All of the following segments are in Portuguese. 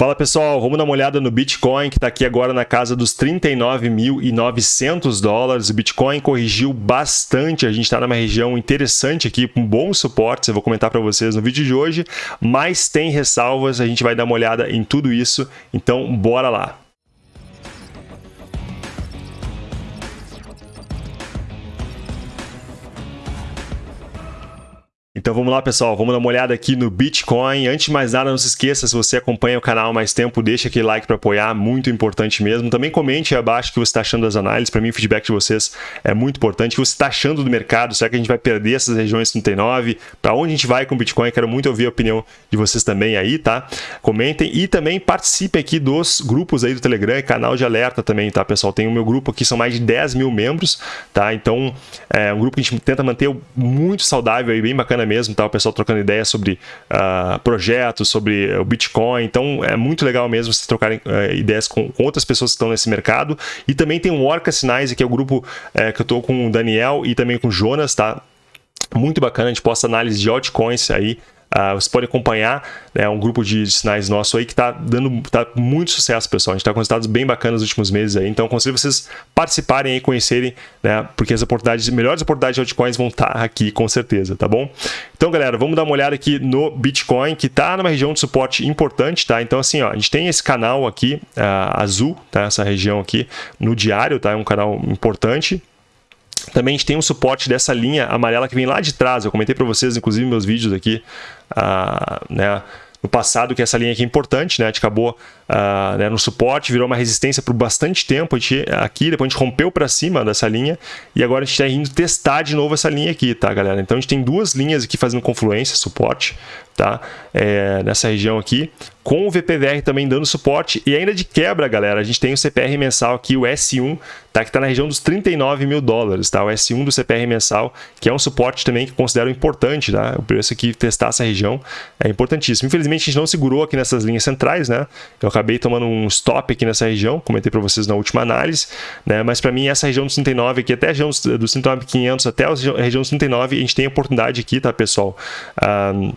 Fala pessoal, vamos dar uma olhada no Bitcoin que está aqui agora na casa dos 39.900 dólares. O Bitcoin corrigiu bastante, a gente está numa região interessante aqui, com bons suportes, eu vou comentar para vocês no vídeo de hoje, mas tem ressalvas, a gente vai dar uma olhada em tudo isso, então bora lá. Então vamos lá, pessoal, vamos dar uma olhada aqui no Bitcoin. Antes de mais nada, não se esqueça, se você acompanha o canal há mais tempo, deixa aquele like para apoiar, muito importante mesmo. Também comente aí abaixo o que você está achando das análises. Para mim, o feedback de vocês é muito importante. O que você está achando do mercado? Será que a gente vai perder essas regiões 39? Para onde a gente vai com o Bitcoin? Quero muito ouvir a opinião de vocês também aí, tá? Comentem e também participem aqui dos grupos aí do Telegram e canal de alerta também, tá, pessoal? Tem o meu grupo aqui, são mais de 10 mil membros, tá? Então, é um grupo que a gente tenta manter muito saudável e bem bacana mesmo, tá? O pessoal trocando ideias sobre uh, projetos, sobre o Bitcoin. Então é muito legal mesmo vocês trocarem uh, ideias com, com, outras pessoas que estão nesse mercado. E também tem o Orca Sinais, que é o grupo uh, que eu estou com o Daniel e também com o Jonas, tá? Muito bacana, a gente posta análise de altcoins aí Uh, você pode acompanhar né, um grupo de, sinais nosso aí que está dando tá muito sucesso, pessoal. A gente está com resultados bem bacanas nos últimos meses aí. Então, aconselho vocês participarem e conhecerem, né? Porque as oportunidades, melhores oportunidades de altcoins vão estar tá aqui com certeza, tá bom? Então, galera, vamos dar uma olhada aqui no Bitcoin, que está numa região de suporte importante, tá? Então, assim, ó, a gente tem esse canal aqui, uh, azul, tá? Essa região aqui no diário, tá? É um canal importante. Também a gente tem um suporte dessa linha amarela que vem lá de trás. Eu comentei para vocês, inclusive, meus vídeos aqui, uh, né, no passado, que essa linha aqui é importante, né? A gente acabou uh, né, no suporte, virou uma resistência por bastante tempo. Gente, aqui, depois a gente rompeu para cima dessa linha e agora a gente está indo testar de novo essa linha aqui, tá, galera? Então a gente tem duas linhas aqui fazendo confluência, suporte, tá? É, nessa região aqui, com o VPVR também dando suporte e ainda de quebra, galera, a gente tem o CPR mensal aqui, o S1, tá? Que está na região dos 39 mil dólares, tá? O S1 do CPR mensal, que é um suporte também que considero importante, tá? O preço aqui, testar essa região é importantíssimo. Infelizmente, a gente não segurou aqui nessas linhas centrais, né? Eu acabei tomando um stop aqui nessa região, comentei para vocês na última análise, né? Mas para mim, essa região dos 39 aqui, até a região dos, dos 39.500 até a região dos 39, a gente tem oportunidade aqui, tá, pessoal? Um,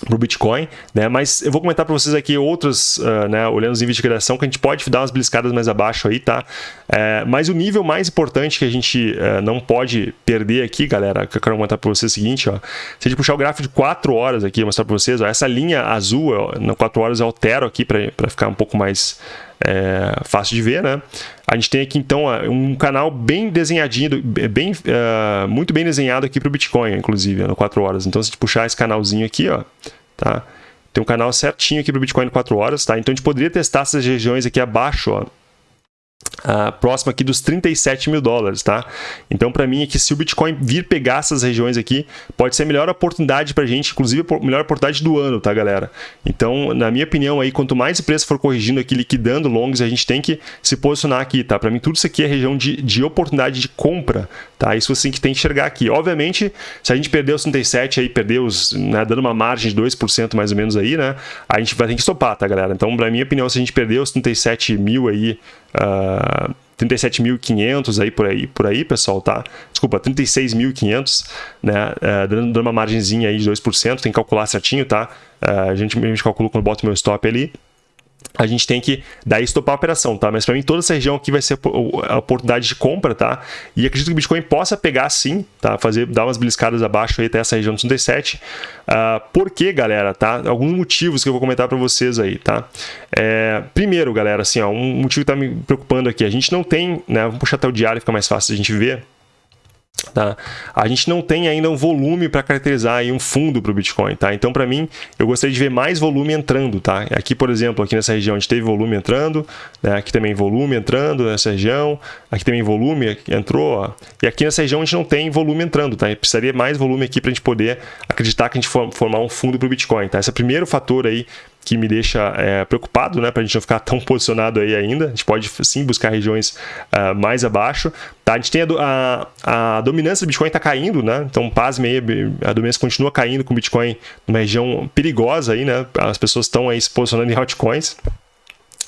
para o Bitcoin, né? Mas eu vou comentar para vocês aqui outros, uh, né? Olhando os níveis de criação que a gente pode dar umas bliscadas mais abaixo aí, tá? É, mas o nível mais importante que a gente uh, não pode perder aqui, galera, que eu quero comentar para vocês é o seguinte, ó. Se a gente puxar o gráfico de 4 horas aqui, mostrar para vocês, ó, essa linha azul, ó, no 4 horas eu altero aqui para ficar um pouco mais é, fácil de ver, né? A gente tem aqui então um canal bem desenhadinho, bem, uh, muito bem desenhado aqui para o Bitcoin, inclusive, no 4 horas. Então, se a gente puxar esse canalzinho aqui, ó, tá? Tem um canal certinho aqui para o Bitcoin 4 horas, tá? Então, a gente poderia testar essas regiões aqui abaixo, ó, Uh, próximo aqui dos 37 mil dólares, tá? Então, para mim, é que se o Bitcoin vir pegar essas regiões aqui, pode ser a melhor oportunidade para a gente, inclusive a melhor oportunidade do ano, tá, galera? Então, na minha opinião, aí, quanto mais o preço for corrigindo aqui, liquidando longs, a gente tem que se posicionar aqui, tá? Para mim, tudo isso aqui é região de, de oportunidade de compra, tá? Isso assim que tem que enxergar aqui. Obviamente, se a gente perder os 37 aí, perder os, né, dando uma margem de 2% mais ou menos aí, né? A gente vai ter que estopar, tá, galera? Então, na minha opinião, se a gente perder os 37 mil aí, uh, 37.500 aí por aí, por aí, pessoal, tá? Desculpa, 36.500, né? Uh, dando uma margenzinha aí de 2%, tem que calcular certinho, tá? Uh, a, gente, a calcula quando bota meu stop ali a gente tem que daí estopar a operação, tá? Mas para mim toda essa região aqui vai ser a oportunidade de compra, tá? E acredito que o Bitcoin possa pegar sim, tá? Fazer, dar umas beliscadas abaixo aí até essa região dos 37. Uh, por quê, galera, tá? Alguns motivos que eu vou comentar para vocês aí, tá? É, primeiro, galera, assim, ó, um motivo que tá me preocupando aqui, a gente não tem, né? Vamos puxar até o diário, fica mais fácil a gente ver. Tá? A gente não tem ainda um volume para caracterizar um fundo para o Bitcoin, tá? Então, para mim, eu gostaria de ver mais volume entrando, tá? Aqui, por exemplo, aqui nessa região a gente teve volume entrando, né? aqui também volume entrando nessa região, aqui também volume entrou, ó. e aqui nessa região a gente não tem volume entrando, tá? precisaria mais volume aqui para a gente poder acreditar que a gente for, formar um fundo para o Bitcoin, tá? Esse é o primeiro fator aí que me deixa é, preocupado, né, para a gente não ficar tão posicionado aí ainda. A gente pode sim buscar regiões uh, mais abaixo. Tá? A gente tem a, a, a dominância do Bitcoin está caindo, né? Então, pasme aí, a dominância continua caindo com o Bitcoin numa região perigosa aí, né? As pessoas estão aí se posicionando em altcoins.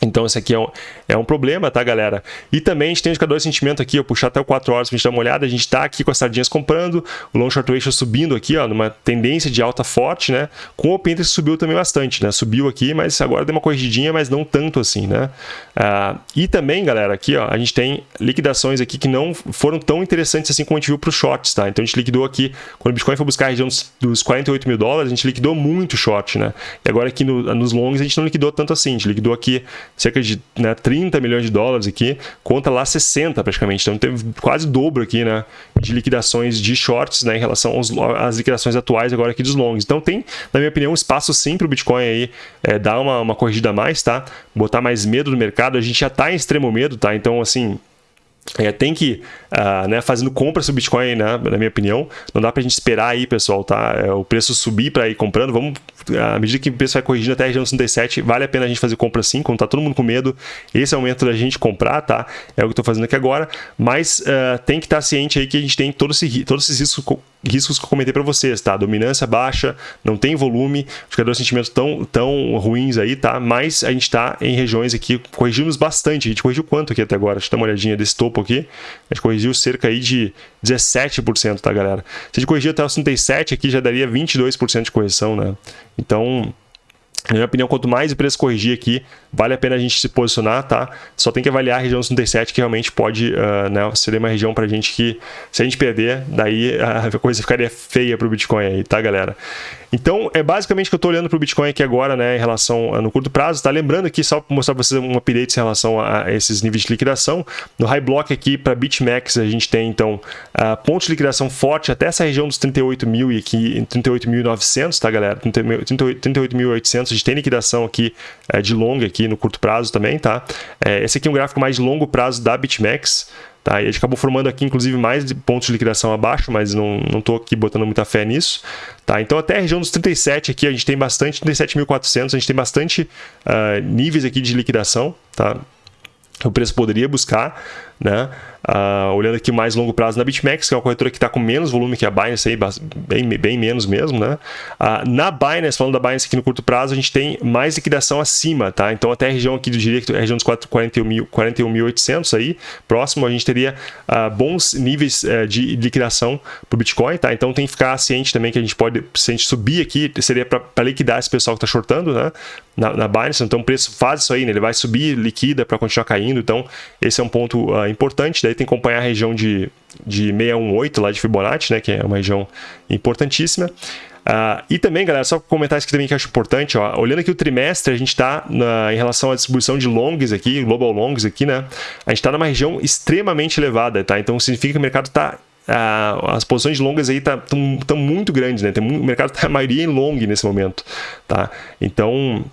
Então, esse aqui é um, é um problema, tá, galera? E também a gente tem o indicador de sentimento aqui, eu puxar até o 4 horas pra gente dar uma olhada, a gente tá aqui com as sardinhas comprando, o long short ratio subindo aqui, ó, numa tendência de alta forte, né? Com o open interest subiu também bastante, né? Subiu aqui, mas agora deu uma corrigidinha, mas não tanto assim, né? Ah, e também, galera, aqui, ó, a gente tem liquidações aqui que não foram tão interessantes assim como a gente viu para os shorts, tá? Então a gente liquidou aqui, quando o Bitcoin foi buscar a região dos, dos 48 mil dólares, a gente liquidou muito short, né? E agora aqui no, nos longs a gente não liquidou tanto assim, a gente liquidou aqui cerca de né, 30 milhões de dólares aqui, conta lá 60 praticamente. Então teve quase dobro aqui, né, de liquidações de shorts, né, em relação aos, às liquidações atuais agora aqui dos longs. Então tem, na minha opinião, um espaço sim para o Bitcoin aí é, dar uma, uma corrigida a mais, tá? Botar mais medo no mercado. A gente já está em extremo medo, tá? Então, assim, é, tem que, uh, né, fazendo compras do Bitcoin, né, na minha opinião, não dá para a gente esperar aí, pessoal, tá? É, o preço subir para ir comprando, vamos, à medida que o preço vai corrigindo até a região 67, vale a pena a gente fazer compra sim, quando tá todo mundo com medo, esse é o momento da gente comprar, tá? É o que eu estou fazendo aqui agora, mas uh, tem que estar tá ciente aí que a gente tem todo esse, todos esses riscos riscos que eu comentei para vocês, tá? Dominância baixa, não tem volume, indicadores de sentimento tão, tão ruins aí, tá? Mas a gente está em regiões aqui, corrigimos bastante. A gente corrigiu quanto aqui até agora? Deixa eu dar uma olhadinha desse topo aqui. A gente corrigiu cerca aí de 17%, tá, galera? Se a gente corrigir até os 37 aqui, já daria 22% de correção, né? Então, na minha opinião, quanto mais o preço corrigir aqui, vale a pena a gente se posicionar, tá? Só tem que avaliar a região 37, que realmente pode uh, né, ser uma região para a gente que, se a gente perder, daí a coisa ficaria feia para o Bitcoin aí, tá, galera? Então, é basicamente que eu estou olhando para o Bitcoin aqui agora, né, em relação no curto prazo, tá? Lembrando aqui, só para mostrar para vocês um update em relação a, esses níveis de liquidação, no High Block aqui para BitMEX a gente tem, então, ah, uh, ponto de liquidação forte até essa região dos 38 mil e aqui, 38.900, tá, galera? 38.800 38, 38 seja, tem liquidação aqui é, de longa aqui no curto prazo também, tá? É, esse aqui é um gráfico mais de longo prazo da BitMEX, tá? E a gente acabou formando aqui, inclusive, mais pontos de liquidação abaixo, mas não estou aqui botando muita fé nisso, tá? Então, até a região dos 37 aqui, a gente tem bastante, 37.400, a gente tem bastante uh, níveis aqui de liquidação, tá? O preço poderia buscar, né? Uh, olhando aqui mais longo prazo na BitMEX, que é uma corretora que está com menos volume que a Binance, aí, bem, bem menos mesmo. Né? Uh, na Binance, falando da Binance aqui no curto prazo, a gente tem mais liquidação acima. Tá? Então, até a região aqui, do que a região dos 41.800 41 aí, próximo, a gente teria uh, bons níveis uh, de liquidação para o Bitcoin. Tá? Então, tem que ficar ciente também que a gente pode, se a gente subir aqui, seria para liquidar esse pessoal que está shortando né? na, na Binance. Então, o preço faz isso aí, né? ele vai subir, liquida para continuar caindo. Então, esse é um ponto importante. Daí tem que acompanhar a região de, de 618 lá de Fibonacci, né, que é uma região importantíssima. Uh, e também, galera, só comentar isso aqui também que eu acho importante, ó, olhando aqui o trimestre, a gente está em relação à distribuição de longs aqui, global longs aqui, né? A gente está numa região extremamente elevada, tá? Então significa que o mercado está Uh, as posições longas aí estão tá, muito grandes, né? Tem, o mercado está a maioria em long nesse momento, tá? Então,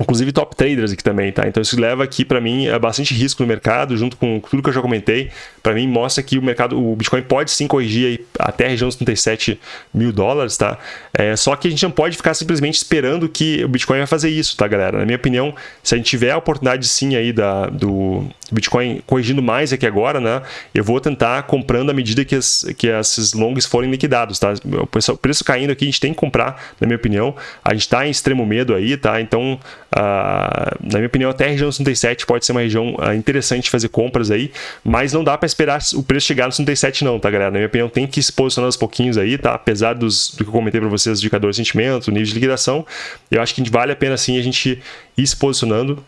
inclusive top traders aqui também, tá? Então isso leva aqui para mim a bastante risco no mercado, junto com tudo que eu já comentei. Para mim mostra que o mercado, o Bitcoin pode sim corrigir até a região dos 37 mil dólares, tá? É, só que a gente não pode ficar simplesmente esperando que o Bitcoin vai fazer isso, tá, galera? Na minha opinião, se a gente tiver a oportunidade sim aí da, do Bitcoin corrigindo mais aqui agora, né? Eu vou tentar comprando à medida que, as, que esses longs forem liquidados, tá? O preço caindo aqui, a gente tem que comprar, na minha opinião. A gente está em extremo medo aí, tá? Então na minha opinião, até a região 67 pode ser uma região uh, interessante de fazer compras aí, mas não dá para esperar o preço chegar no 67 não, tá galera? Na minha opinião, tem que se posicionar aos pouquinhos aí, tá? Apesar dos, do que eu comentei para vocês, indicador de sentimento, nível de liquidação, eu acho que vale a pena sim a gente ir se posicionando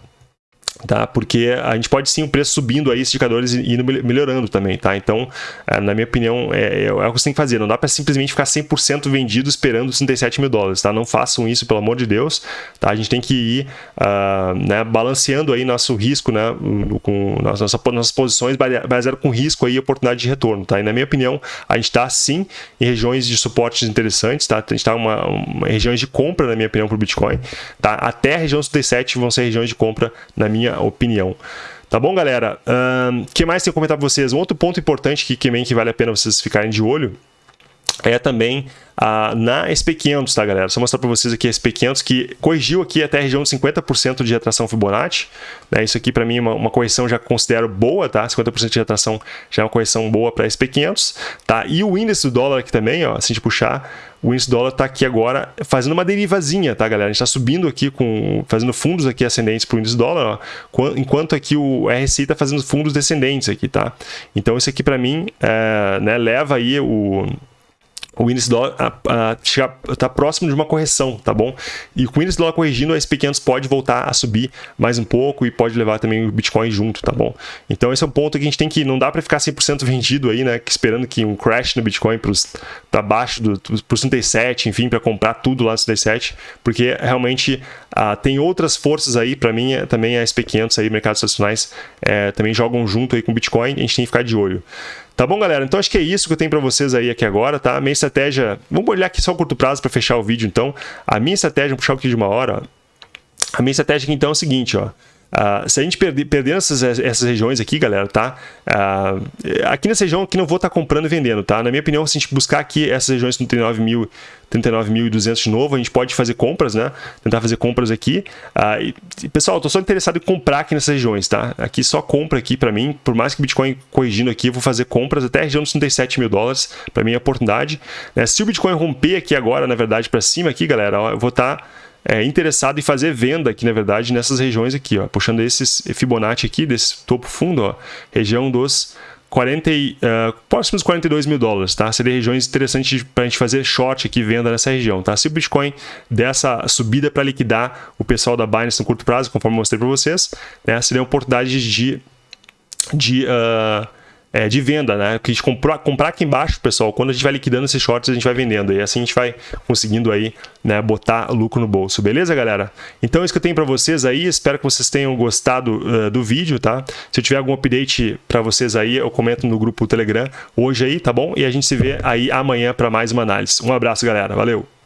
tá? Porque a gente pode sim o preço subindo aí, esses indicadores e indo melhorando também, tá? Então, é, na minha opinião, é, é, o que você tem que fazer. Não dá para simplesmente ficar 100% vendido esperando 37 mil dólares, tá? Não façam isso, pelo amor de Deus, tá? A gente tem que ir uh, né, balanceando aí nosso risco, né? Com nossas, nossas posições baseado com risco aí oportunidade de retorno, tá? E na minha opinião, a gente está sim em regiões de suportes interessantes, tá? A gente está em regiões de compra, na minha opinião, para o Bitcoin, tá? Até a região 37 vão ser regiões de compra, na minha minha opinião. Tá bom, galera? O um, que mais tem que comentar para vocês? Um outro ponto importante que, que, que vale a pena vocês ficarem de olho é também ah, na SP500, tá, galera? Só mostrar para vocês aqui a SP500 que corrigiu aqui até a região de 50% de retração Fibonacci. Né? Isso aqui para mim é uma, uma, correção já considero boa, tá? 50% de retração já é uma correção boa para SP500, tá? E o índice do dólar aqui também, ó, se a gente puxar, o índice dólar está aqui agora fazendo uma derivazinha, tá, galera? A gente está subindo aqui, com fazendo fundos aqui ascendentes para o índice dólar, ó, enquanto aqui o RSI está fazendo fundos descendentes aqui, tá? Então, isso aqui para mim é, né, leva aí o o índice dólar está próximo de uma correção, tá bom? E com o índice dólar corrigindo, o SP500 pode voltar a subir mais um pouco e pode levar também o Bitcoin junto, tá bom? Então esse é um ponto que a gente tem que, não dá para ficar 100% vendido aí, né? Esperando que um crash no Bitcoin para baixo do pro 37, enfim, para comprar tudo lá no 37, porque realmente ah, tem outras forças aí, para mim é, também a SP500 aí, mercados tradicionais, é, também jogam junto aí com o Bitcoin, a gente tem que ficar de olho. Tá bom, galera? Então acho que é isso que eu tenho para vocês aí aqui agora, tá? A minha estratégia... Vamos olhar aqui só o curto prazo para fechar o vídeo, então. A minha estratégia, vou puxar aqui de uma hora, ó. A minha estratégia aqui, então, é o seguinte, ó. Uh, se a gente perder, perder essas, essas regiões aqui, galera, tá? Uh, aqui nessa região aqui não vou estar tá comprando e vendendo, tá? Na minha opinião, se a gente buscar aqui essas regiões com 39.200 39 de novo, a gente pode fazer compras, né? Tentar fazer compras aqui. Uh, e, pessoal, eu tô só interessado em comprar aqui nessas regiões, tá? Aqui só compra aqui para mim, por mais que o Bitcoin corrigindo aqui, eu vou fazer compras até a região dos 37 mil dólares, para mim é oportunidade. Né? Se o Bitcoin romper aqui agora, na verdade, para cima aqui, galera, ó, eu vou estar... Tá é, interessado em fazer venda aqui, na verdade, nessas regiões aqui, ó, puxando esses Fibonacci aqui, desse topo fundo, ó, região dos 40, uh, próximos 42 mil dólares, tá? Seria regiões interessantes para a gente fazer short aqui, venda nessa região, tá? Se o Bitcoin dessa subida para liquidar o pessoal da Binance no curto prazo, conforme mostrei para vocês, né? Seria uma oportunidade de, de uh, é, de venda, né? Que comprar, comprar aqui embaixo, pessoal, quando a gente vai liquidando esses shorts, a gente vai vendendo. E assim a gente vai conseguindo aí, né, botar lucro no bolso. Beleza, galera? Então é isso que eu tenho para vocês aí. Espero que vocês tenham gostado uh, do vídeo, tá? Se eu tiver algum update para vocês aí, eu comento no grupo Telegram hoje aí, tá bom? E a gente se vê aí amanhã para mais uma análise. Um abraço, galera. Valeu!